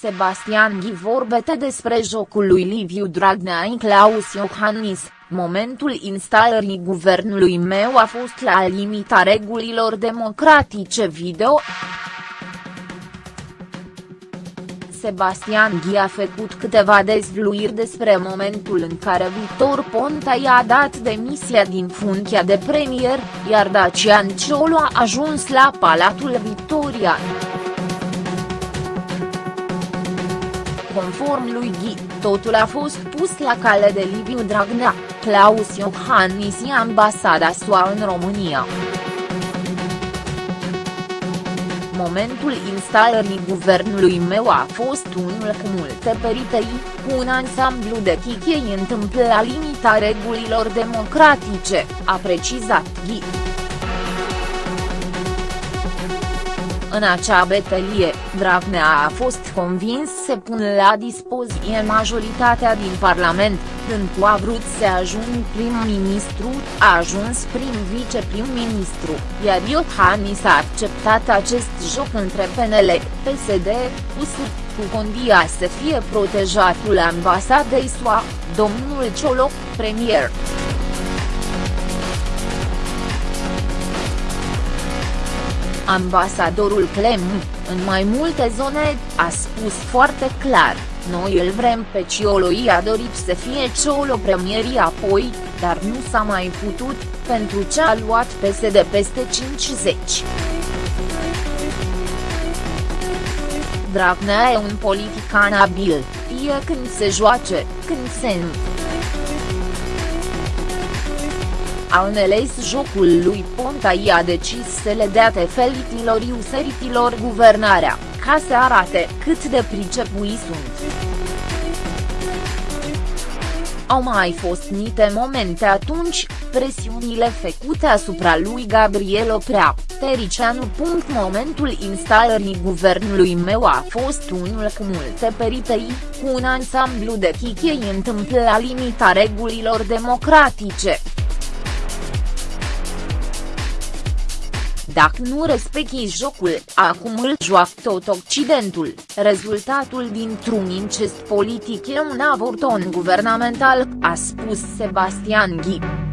Sebastian Ghi vorbete despre jocul lui Liviu Dragnea în Claus Iohannis, momentul instalării guvernului meu a fost la limita regulilor democratice video. Sebastian Ghi a făcut câteva dezvluiri despre momentul în care Victor Ponta i-a dat demisia din funcția de premier, iar Dacian Ciolo a ajuns la Palatul Victoria. Conform lui Ghi, totul a fost pus la cale de Liviu Dragnea, Claus Iohannis și ambasada SUA în România. Momentul instalării guvernului meu a fost unul cu multe peritei, cu un ansamblu de chichei întâmplă la limita regulilor democratice, a precizat Ghi. În acea betelie, Dragnea a fost convins să pună la dispoziție majoritatea din Parlament, când cu a vrut să ajung prim-ministru, a ajuns prim-viceprim-ministru, iar Iohannis a acceptat acest joc între PNL, PSD, USR, cu condia să fie protejatul ambasadei SUA, domnul Cioloc, premier. Ambasadorul Clem, în mai multe zone, a spus foarte clar, noi îl vrem pe Ciolo i-a dorit să fie Ciolo premierii apoi, dar nu s-a mai putut, pentru ce a luat PSD peste 50. Dragnea e un politican abil, e când se joace, când se nu. a înțeles jocul lui Ponta i-a decis să le dea tefelitilor iuseritilor guvernarea, ca să arate cât de pricepui sunt. Au mai fost niște momente atunci, presiunile făcute asupra lui Gabriel Oprea, Tericianu. Momentul instalării guvernului meu a fost unul cu multe peritei, cu un ansamblu de chichei întâmplă la limita regulilor democratice, Dacă nu respecti jocul, acum îl joacă tot Occidentul, rezultatul dintr-un incest politic e un avorton guvernamental, a spus Sebastian Ghi.